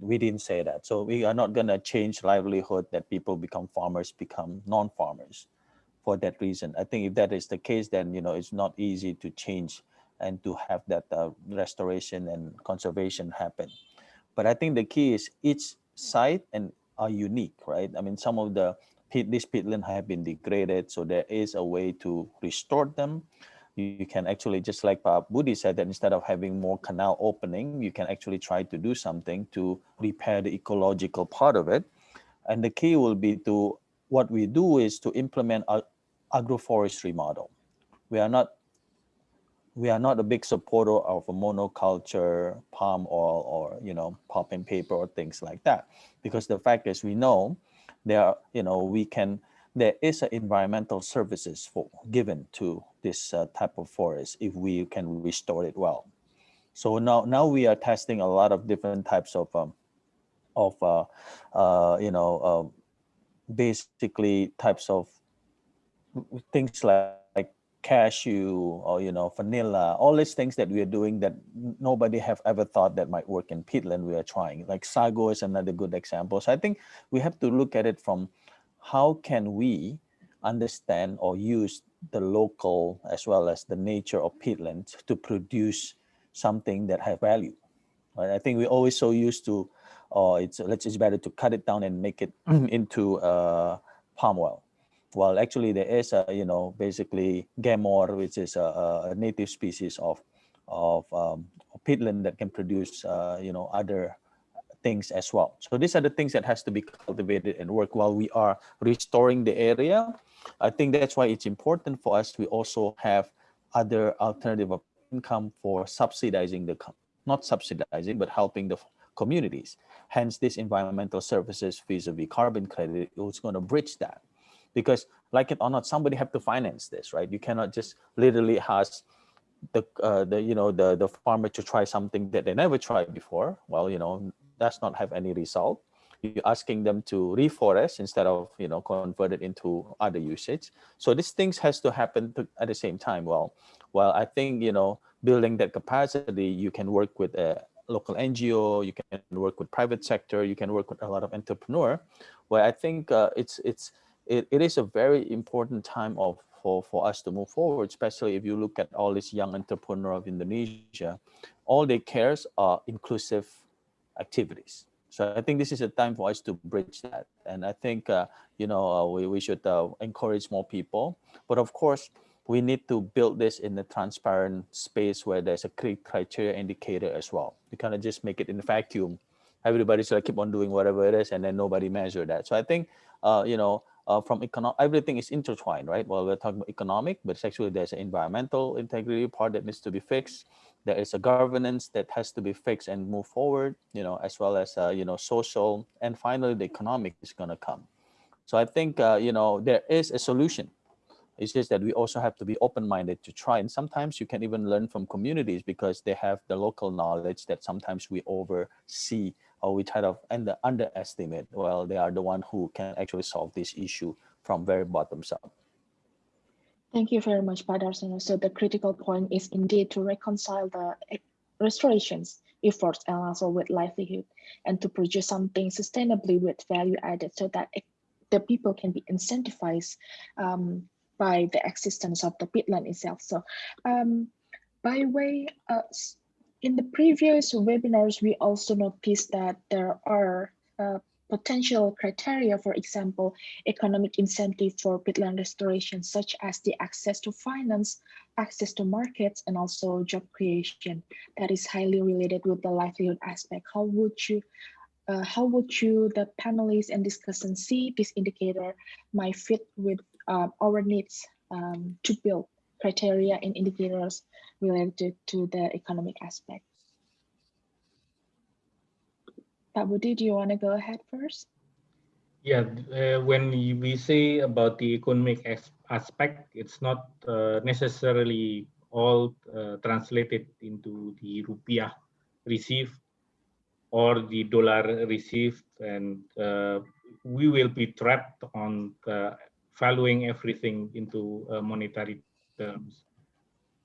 we didn't say that. So we are not going to change livelihood that people become farmers, become non-farmers for that reason. I think if that is the case, then, you know, it's not easy to change and to have that uh, restoration and conservation happen. But I think the key is each site and are unique, right? I mean, some of the pit, these peatland have been degraded, so there is a way to restore them you can actually just like Pak Budi said that instead of having more canal opening, you can actually try to do something to repair the ecological part of it. And the key will be to what we do is to implement a agroforestry model. We are not we are not a big supporter of a monoculture palm oil or you know pulp and paper or things like that because the fact is we know there are you know we can there is an environmental services for given to this uh, type of forest if we can restore it well. So now now we are testing a lot of different types of um, of uh, uh, you know uh, basically types of things like, like cashew or you know vanilla all these things that we are doing that nobody have ever thought that might work in peatland we are trying like sago is another good example so i think we have to look at it from how can we understand or use the local as well as the nature of peatlands to produce something that has value. Right? I think we're always so used to, oh, it's let's it's better to cut it down and make it into uh, palm oil. Well, actually, there is a you know basically gemor, which is a, a native species of of um, peatland that can produce uh, you know other things as well. So these are the things that has to be cultivated and work while we are restoring the area. I think that's why it's important for us We also have other alternative income for subsidizing the, not subsidizing, but helping the communities. Hence this environmental services vis-a-vis -vis carbon credit is going to bridge that. Because like it or not, somebody have to finance this, right? You cannot just literally ask the, uh, the you know, the, the farmer to try something that they never tried before. Well, you know, does not have any result. You're asking them to reforest instead of you know convert it into other usage. So these things has to happen to, at the same time. Well, well, I think you know building that capacity, you can work with a local NGO, you can work with private sector, you can work with a lot of entrepreneur. Where I think uh, it's it's it, it is a very important time of for, for us to move forward, especially if you look at all these young entrepreneur of Indonesia, all they cares are inclusive activities. So I think this is a time for us to bridge that. And I think, uh, you know, uh, we, we should uh, encourage more people. But of course, we need to build this in a transparent space where there's a clear criteria indicator as well. You kind of just make it in a vacuum. Everybody's like keep on doing whatever it is and then nobody measure that. So I think, uh, you know, uh, from economic, everything is intertwined, right? Well, we're talking about economic, but actually there's an environmental integrity part that needs to be fixed there is a governance that has to be fixed and move forward, you know, as well as, uh, you know, social, and finally the economic is going to come. So I think, uh, you know, there is a solution. It's just that we also have to be open-minded to try. And sometimes you can even learn from communities because they have the local knowledge that sometimes we oversee or we try to under, underestimate. Well, they are the one who can actually solve this issue from very bottoms up. Thank you very much, Pak Darsono. So the critical point is indeed to reconcile the restorations efforts and also with livelihood and to produce something sustainably with value added so that it, the people can be incentivized um, by the existence of the peatland itself. So um, by way, uh, in the previous webinars, we also noticed that there are uh, potential criteria, for example, economic incentive for peatland restoration, such as the access to finance, access to markets, and also job creation that is highly related with the livelihood aspect. How would you uh, how would you, the panelists and discussants, see this indicator might fit with uh, our needs um, to build criteria and indicators related to the economic aspect? Pak Budi, do you want to go ahead first? Yeah, uh, when we say about the economic aspect, it's not uh, necessarily all uh, translated into the rupiah received or the dollar received, and uh, we will be trapped on uh, valuing everything into uh, monetary terms.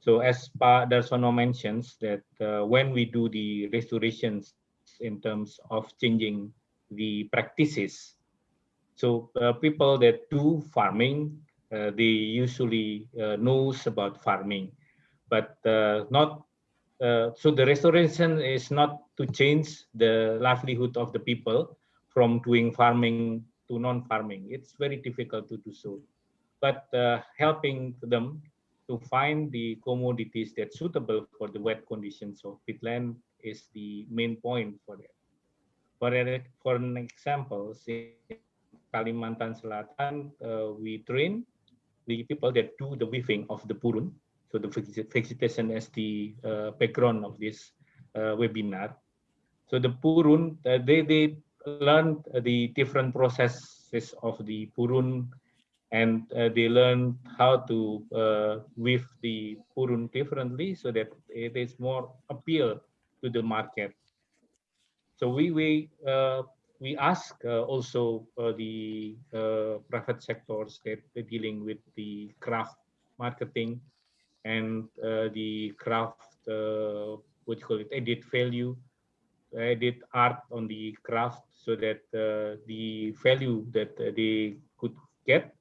So as Pak Darsono mentions that when we do the restorations in terms of changing the practices. So uh, people that do farming, uh, they usually uh, knows about farming, but uh, not. Uh, so the restoration is not to change the livelihood of the people from doing farming to non-farming. It's very difficult to do so, but helping them to find the commodities that suitable for the wet conditions of peatland is the main point for that. For, for an example, in Kalimantan Selatan, uh, we train the people that do the weaving of the purun. So the vegetation as the uh, background of this uh, webinar. So the purun, uh, they, they learned the different processes of the purun and uh, they learn how to uh, weave the purun differently so that it is more appeal to the market. So we we uh, we ask uh, also uh, the uh, private sectors that are dealing with the craft marketing and the craft what you call it added value, added art on the craft so that the value that they could get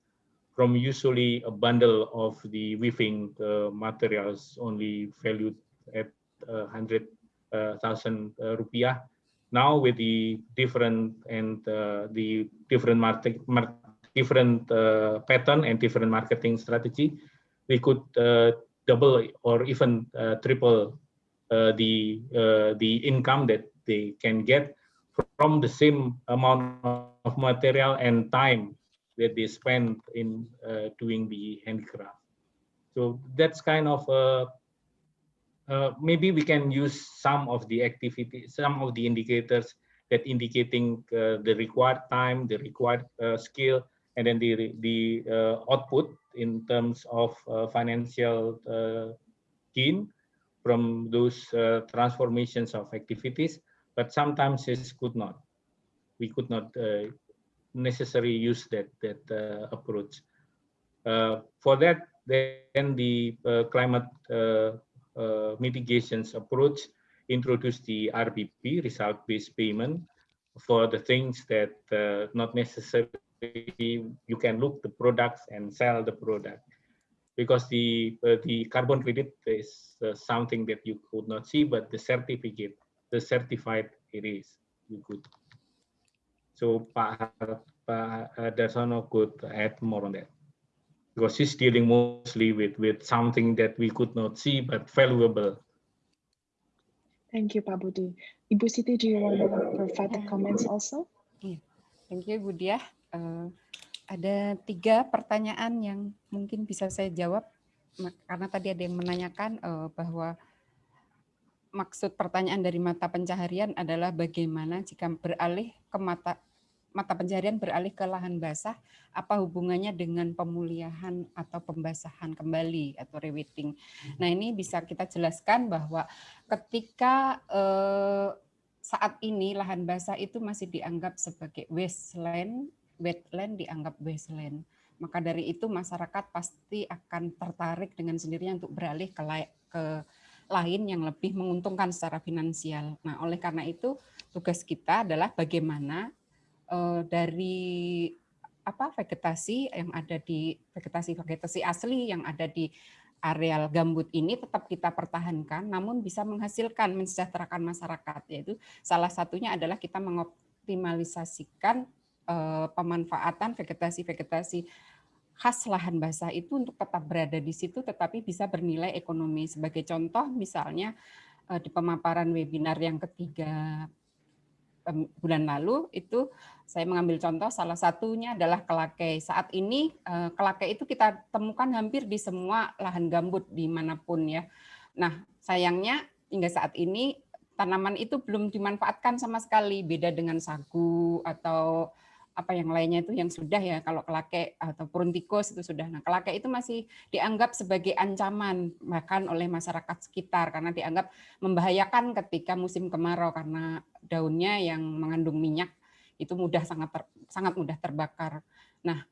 from usually a bundle of the weaving uh, materials only valued at uh, 100 uh, thousand uh, rupiah. Now with the different and uh, the different market, mar different pattern and different marketing strategy, we could double or even triple the the income that they can get from the same amount of material and time that they spend in uh, doing the handicraft. So that's kind of a uh, maybe we can use some of the activity, some of the indicators that indicating uh, the required time, the required uh, skill, and then the the uh, output in terms of uh, financial gain from those transformations of activities. But sometimes it could not. We could not necessarily use that that approach. for that, then the climate uh, mitigations approach introduce the RBP, result-based payment, for the things that uh, not necessarily you can look the products and sell the product. Because the uh, the carbon credit is uh, something that you could not see but the certificate the certified it is you could. So Pak, Pak Darsono could add more on that because he's dealing mostly with with something that we could not see but valuable. Thank you, Pak Budi. Ibu Siti, do you want to provide the comments also? Yeah. Thank you, Budi. Uh, eh, ada tiga pertanyaan yang mungkin bisa saya jawab karena tadi ada yang menanyakan uh, bahwa maksud pertanyaan dari mata pencaharian adalah bagaimana jika beralih ke mata mata pencarian beralih ke lahan basah, apa hubungannya dengan pemulihan atau pembasahan kembali atau rewetting. Nah ini bisa kita jelaskan bahwa ketika eh, saat ini lahan basah itu masih dianggap sebagai wasteland, wetland dianggap wasteland. Maka dari itu masyarakat pasti akan tertarik dengan sendirinya untuk beralih ke, ke lain yang lebih menguntungkan secara finansial. Nah, oleh karena itu tugas kita adalah bagaimana uh, dari apa vegetasi yang ada di vegetasi vegetasi asli yang ada di areal gambut ini tetap kita pertahankan namun bisa menghasilkan mensejahterakan masyarakat. Yaitu salah satunya adalah kita mengoptimalisasikan uh, pemanfaatan vegetasi-vegetasi khas lahan basah itu untuk tetap berada di situ tetapi bisa bernilai ekonomi. Sebagai contoh misalnya uh, di pemaparan webinar yang ketiga bulan lalu itu saya mengambil contoh salah satunya adalah kelakai. Saat ini eh, kelakai itu kita temukan hampir di semua lahan gambut di mana pun ya. Nah sayangnya hingga saat ini tanaman itu belum dimanfaatkan sama sekali. Beda dengan sagu atau apa yang lainnya itu yang sudah ya kalau kelake atau purun tikus itu sudah. Nah, kelake itu masih dianggap sebagai ancaman bahkan oleh masyarakat sekitar karena dianggap membahayakan ketika musim kemarau karena daunnya yang mengandung minyak itu mudah sangat ter, sangat mudah terbakar. Nah,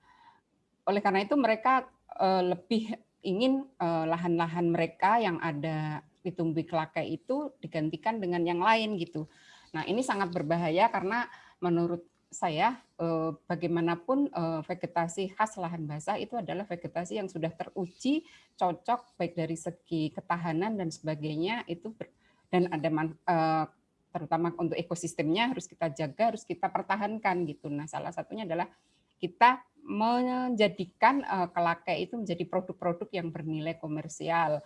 oleh karena itu mereka uh, lebih ingin eh, lahan-lahan mereka yang ada ditumbuhi kelake itu digantikan dengan yang lain gitu. Nah, ini sangat berbahaya karena menurut saya eh, bagaimanapun eh, vegetasi khas lahan basah itu adalah vegetasi yang sudah teruji cocok baik dari segi ketahanan dan sebagainya itu dan ada man, eh, terutama untuk ekosistemnya harus kita jaga harus kita pertahankan gitu. Nah salah satunya adalah kita menjadikan kelakai itu menjadi produk-produk yang bernilai komersial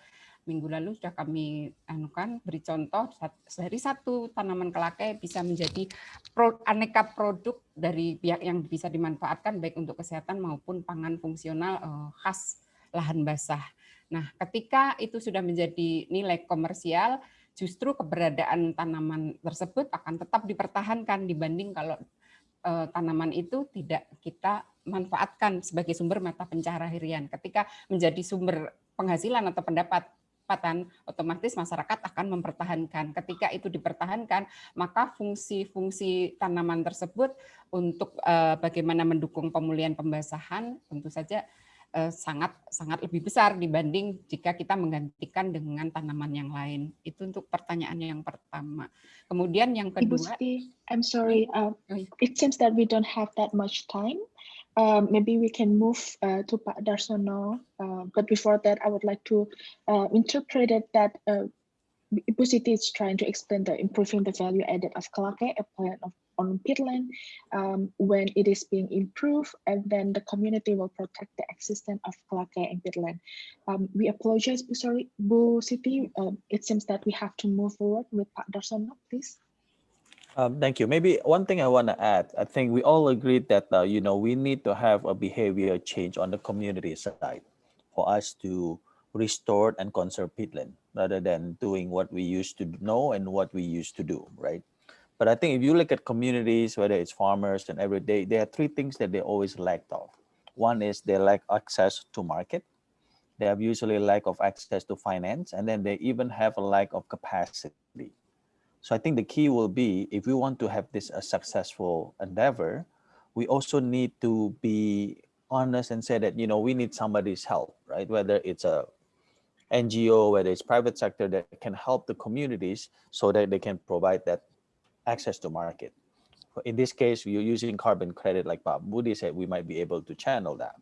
minggu lalu sudah kami anukan beri contoh dari satu tanaman kelakai bisa menjadi pro, aneka produk dari pihak yang bisa dimanfaatkan baik untuk kesehatan maupun pangan fungsional uh, khas lahan basah. Nah, ketika itu sudah menjadi nilai komersial, justru keberadaan tanaman tersebut akan tetap dipertahankan dibanding kalau uh, tanaman itu tidak kita manfaatkan sebagai sumber mata pencaharian. Ketika menjadi sumber penghasilan atau pendapat pendapatan, otomatis masyarakat akan mempertahankan. Ketika itu dipertahankan, maka fungsi-fungsi tanaman tersebut untuk uh, bagaimana mendukung pemulihan pembasahan tentu saja uh, sangat sangat lebih besar dibanding jika kita menggantikan dengan tanaman yang lain. Itu untuk pertanyaan yang pertama. Kemudian yang kedua, Ibu Siti, I'm sorry, uh, it seems that we don't have that much time. Um, maybe we can move uh, to Pak Darsono. Uh, but before that, I would like to uh, interpret it that uh, Ibu is trying to explain the improving the value added of Kelakai, a plant of, on peatland, um, when it is being improved, and then the community will protect the existence of Kelakai and peatland. Um, we apologize, sorry, Bu. Um, it seems that we have to move forward with Pak Darsono, please. Um, thank you. Maybe one thing I want to add, I think we all agreed that, uh, you know, we need to have a behavior change on the community side for us to restore and conserve peatland rather than doing what we used to know and what we used to do, right? But I think if you look at communities, whether it's farmers and every day, there are three things that they always lacked of. One is they lack access to market. They have usually lack of access to finance, and then they even have a lack of capacity so I think the key will be if we want to have this a successful endeavor, we also need to be honest and say that, you know, we need somebody's help, right? Whether it's a NGO, whether it's private sector that can help the communities so that they can provide that access to market. In this case, we're using carbon credit, like Pak Budi said, we might be able to channel that,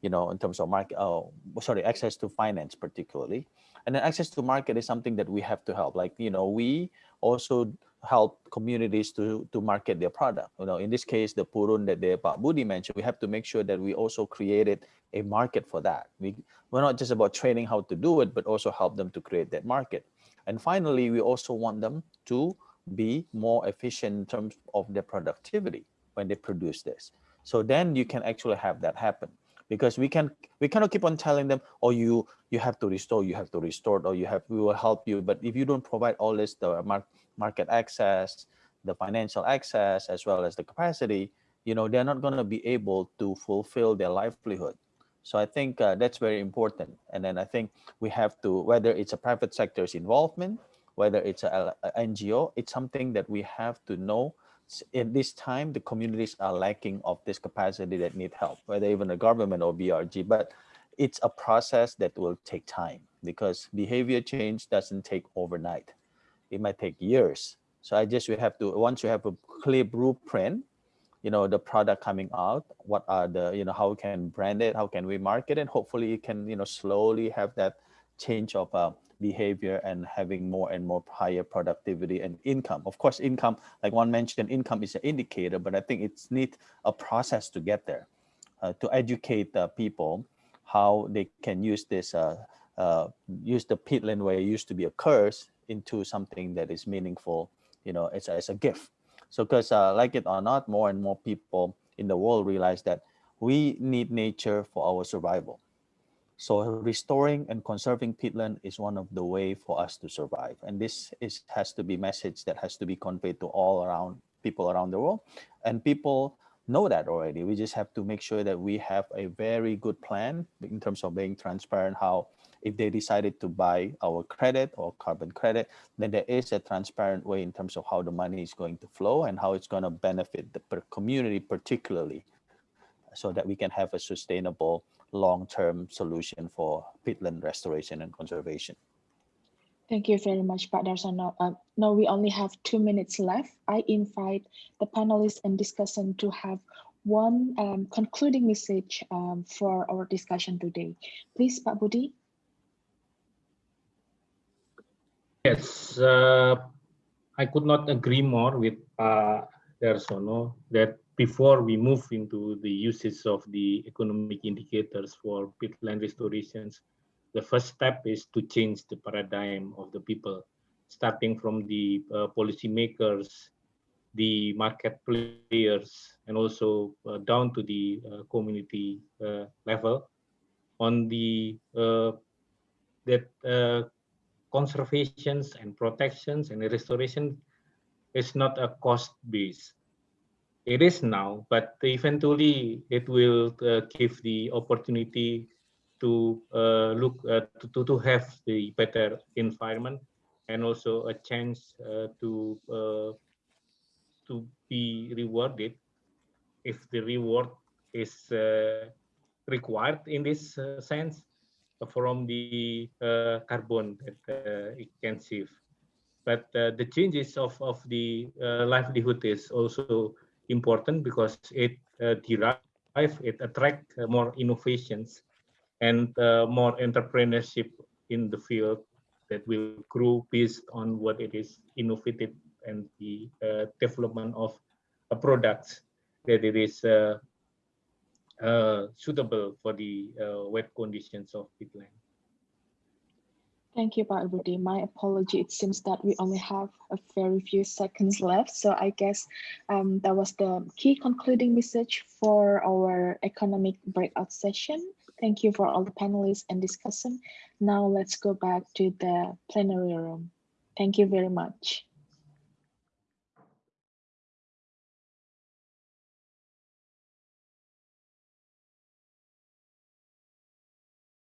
you know, in terms of market, oh, sorry, access to finance particularly. And then access to market is something that we have to help. Like, you know, we also help communities to to market their product. You know, in this case, the purun that the Pak Budi mentioned, we have to make sure that we also created a market for that. We we're not just about training how to do it, but also help them to create that market. And finally, we also want them to be more efficient in terms of their productivity when they produce this. So then you can actually have that happen because we can we cannot keep on telling them oh you you have to restore you have to restore or you have we will help you. But if you don't provide all this the market access the financial access as well as the capacity you know they're not going to be able to fulfill their livelihood. So i think uh, that's very important. And then i think we have to whether it's a private sector's involvement whether it's a, a ngo it's something that we have to know in this time, the communities are lacking of this capacity that need help, whether even the government or BRG, but it's a process that will take time because behavior change doesn't take overnight. It might take years. So I just, we have to, once you have a clear blueprint, you know, the product coming out, what are the, you know, how we can brand it, how can we market it, hopefully you can, you know, slowly have that change of uh, behavior and having more and more higher productivity and income. Of course, income, like one mentioned, income is an indicator, but I think it's need a process to get there, uh, to educate uh, people how they can use this, uh, uh use the peatland where it used to be a curse into something that is meaningful, you know, as, as a gift. So because uh, like it or not, more and more people in the world realize that we need nature for our survival so restoring and conserving peatland is one of the way for us to survive. And this is has to be message that has to be conveyed to all around people around the world. And people know that already. We just have to make sure that we have a very good plan in terms of being transparent how if they decided to buy our credit or carbon credit, then there is a transparent way in terms of how the money is going to flow and how it's going to benefit the community particularly so that we can have a sustainable long-term solution for peatland restoration and conservation. Thank you very much, Pak Darsono. Uh, now we only have two minutes left. I invite the panelists and discussant to have one um, concluding message um, for our discussion today. Please, Pak Budi. Yes, uh, I could not agree more with Pak Darsono that before we move into the usage of the economic indicators for peatland restorations, the first step is to change the paradigm of the people, starting from the uh, policymakers, the market players, and also uh, down to the uh, community uh, level on the uh, that uh, conservations and protections and restoration is not a cost base. It is now, but eventually it will give the opportunity to uh, look uh, to, to have the better environment and also a chance uh, to uh, to be rewarded if the reward is uh, required in this uh, sense from the carbon that it can save. But the changes of of the livelihood is also important because it derive it attract more innovations and uh, more entrepreneurship in the field that will grow based on what it is innovative and the uh, development of a product that it is uh, uh suitable for the uh, wet conditions of peatland. Thank you, Pak. My apology. It seems that we only have a very few seconds left. So I guess um, that was the key concluding message for our economic breakout session. Thank you for all the panelists and discussion. Now let's go back to the plenary room. Thank you very much.